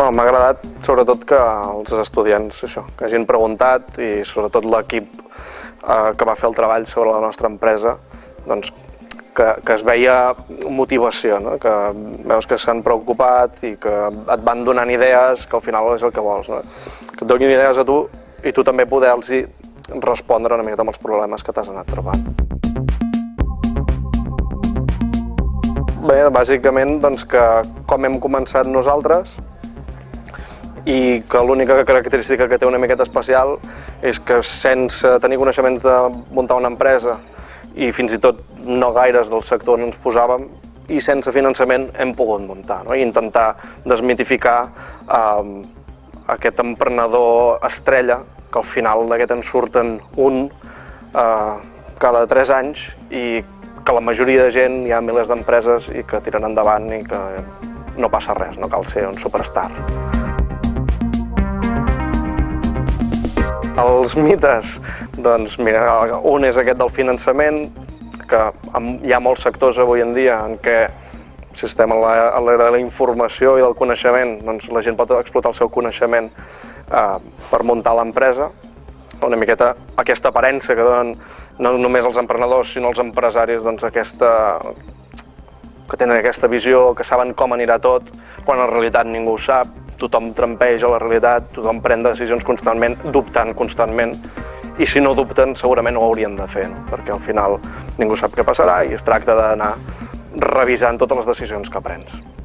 Bueno, M'ha agradat sobretot que els estudiants això, que hagin preguntat i sobretot l'equip eh, que va fer el treball sobre la nostra empresa doncs, que, que es veia motivació, no? que veus que s'han preocupat i que et van donant idees, que al final és el que vols. No? Que et donin idees a tu i tu també poder-los respondre una miqueta amb els problemes que t'has anat trobant. Bé, bàsicament doncs, que com hem començat nosaltres i que l'única característica que té una miqueta especial és que sense tenir coneixements de muntar una empresa i fins i tot no gaires del sector on ens posàvem i sense finançament hem pogut muntar no? i intentar desmitificar eh, aquest emprenedor estrella que al final d'aquest en surten un eh, cada tres anys i que la majoria de gent hi ha milers d'empreses i que tiren endavant i que no passa res, no cal ser un superstar. Els mites, doncs mira, un és aquest del finançament, que hi ha molts sectors avui en dia en què si estem a l'era de la informació i del coneixement, doncs la gent pot explotar el seu coneixement eh, per muntar l'empresa. Una miqueta aquesta aparença que donen no només els emprenedors, sinó els empresaris, doncs aquesta, que tenen aquesta visió, que saben com anirà tot, quan en realitat ningú ho sap, tothom trampeja la realitat, tothom pren decisions constantment, dubtant constantment, i si no dubten segurament ho haurien de fer, no? perquè al final ningú sap què passarà i es tracta d'anar revisant totes les decisions que prens.